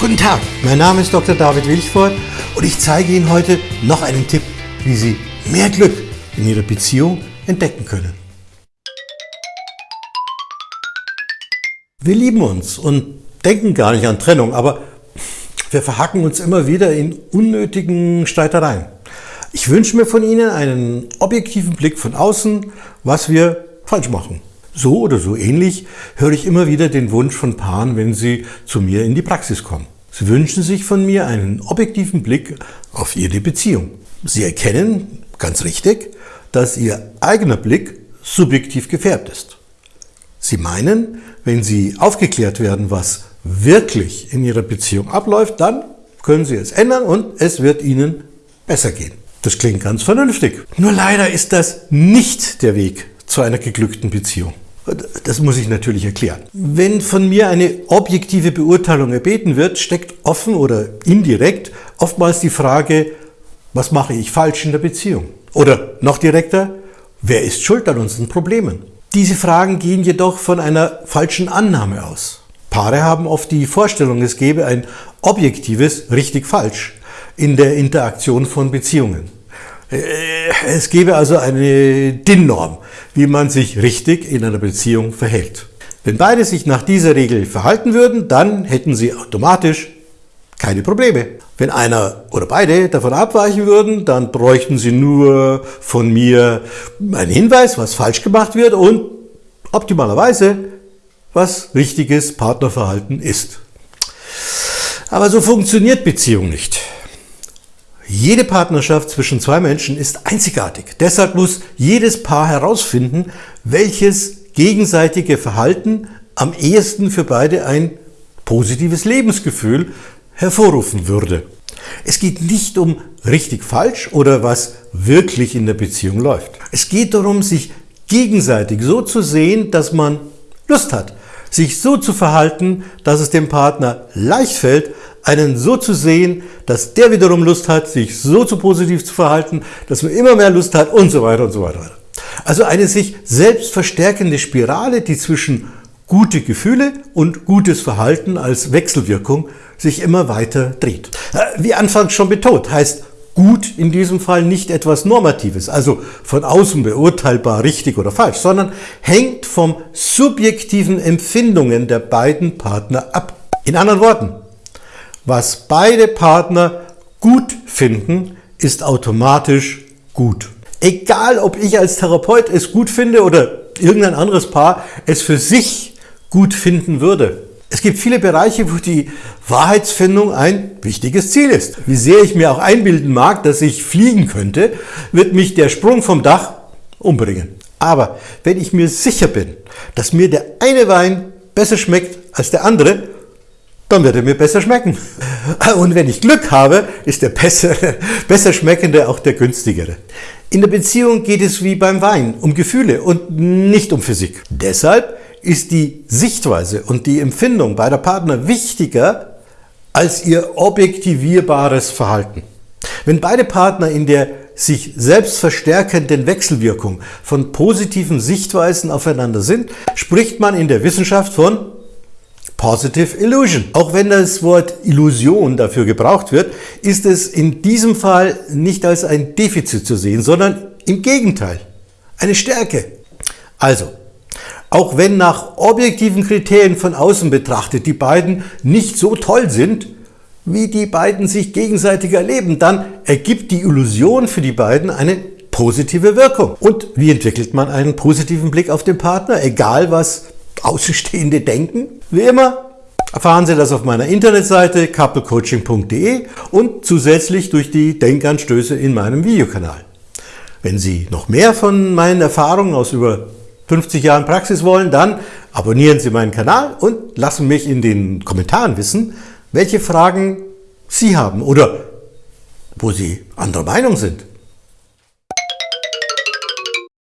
Guten Tag, mein Name ist Dr. David Wilchford und ich zeige Ihnen heute noch einen Tipp, wie Sie mehr Glück in Ihrer Beziehung entdecken können. Wir lieben uns und denken gar nicht an Trennung, aber wir verhacken uns immer wieder in unnötigen Streitereien. Ich wünsche mir von Ihnen einen objektiven Blick von außen, was wir falsch machen. So oder so ähnlich höre ich immer wieder den Wunsch von Paaren, wenn sie zu mir in die Praxis kommen. Sie wünschen sich von mir einen objektiven Blick auf ihre Beziehung. Sie erkennen, ganz richtig, dass ihr eigener Blick subjektiv gefärbt ist. Sie meinen, wenn Sie aufgeklärt werden, was wirklich in Ihrer Beziehung abläuft, dann können Sie es ändern und es wird Ihnen besser gehen. Das klingt ganz vernünftig. Nur leider ist das nicht der Weg zu einer geglückten Beziehung. Das muss ich natürlich erklären. Wenn von mir eine objektive Beurteilung erbeten wird, steckt offen oder indirekt oftmals die Frage, was mache ich falsch in der Beziehung? Oder noch direkter, wer ist schuld an unseren Problemen? Diese Fragen gehen jedoch von einer falschen Annahme aus. Paare haben oft die Vorstellung, es gebe ein objektives richtig-falsch in der Interaktion von Beziehungen. Äh, es gäbe also eine DIN-Norm, wie man sich richtig in einer Beziehung verhält. Wenn beide sich nach dieser Regel verhalten würden, dann hätten sie automatisch keine Probleme. Wenn einer oder beide davon abweichen würden, dann bräuchten sie nur von mir einen Hinweis, was falsch gemacht wird und optimalerweise, was richtiges Partnerverhalten ist. Aber so funktioniert Beziehung nicht. Jede Partnerschaft zwischen zwei Menschen ist einzigartig. Deshalb muss jedes Paar herausfinden, welches gegenseitige Verhalten am ehesten für beide ein positives Lebensgefühl hervorrufen würde. Es geht nicht um richtig falsch oder was wirklich in der Beziehung läuft. Es geht darum, sich gegenseitig so zu sehen, dass man Lust hat, sich so zu verhalten, dass es dem Partner leicht fällt, einen so zu sehen, dass der wiederum Lust hat, sich so zu positiv zu verhalten, dass man immer mehr Lust hat und so weiter und so weiter. Also eine sich selbst verstärkende Spirale, die zwischen gute Gefühle und gutes Verhalten als Wechselwirkung sich immer weiter dreht. Äh, wie anfangs schon betont, heißt gut in diesem Fall nicht etwas Normatives, also von außen beurteilbar richtig oder falsch, sondern hängt vom subjektiven Empfindungen der beiden Partner ab. In anderen Worten, was beide Partner gut finden, ist automatisch gut. Egal, ob ich als Therapeut es gut finde oder irgendein anderes Paar es für sich gut finden würde. Es gibt viele Bereiche, wo die Wahrheitsfindung ein wichtiges Ziel ist. Wie sehr ich mir auch einbilden mag, dass ich fliegen könnte, wird mich der Sprung vom Dach umbringen. Aber wenn ich mir sicher bin, dass mir der eine Wein besser schmeckt als der andere, dann wird er mir besser schmecken. Und wenn ich Glück habe, ist der bessere, besser schmeckende auch der günstigere. In der Beziehung geht es wie beim Wein um Gefühle und nicht um Physik. Deshalb ist die Sichtweise und die Empfindung beider Partner wichtiger als ihr objektivierbares Verhalten. Wenn beide Partner in der sich selbst verstärkenden Wechselwirkung von positiven Sichtweisen aufeinander sind, spricht man in der Wissenschaft von Positive Illusion. Auch wenn das Wort Illusion dafür gebraucht wird, ist es in diesem Fall nicht als ein Defizit zu sehen, sondern im Gegenteil, eine Stärke. Also, auch wenn nach objektiven Kriterien von außen betrachtet die beiden nicht so toll sind, wie die beiden sich gegenseitig erleben, dann ergibt die Illusion für die beiden eine positive Wirkung. Und wie entwickelt man einen positiven Blick auf den Partner, egal was Außenstehende denken? Wie immer erfahren Sie das auf meiner Internetseite couplecoaching.de und zusätzlich durch die Denkanstöße in meinem Videokanal. Wenn Sie noch mehr von meinen Erfahrungen aus über 50 Jahren Praxis wollen, dann abonnieren Sie meinen Kanal und lassen mich in den Kommentaren wissen, welche Fragen Sie haben oder wo Sie anderer Meinung sind.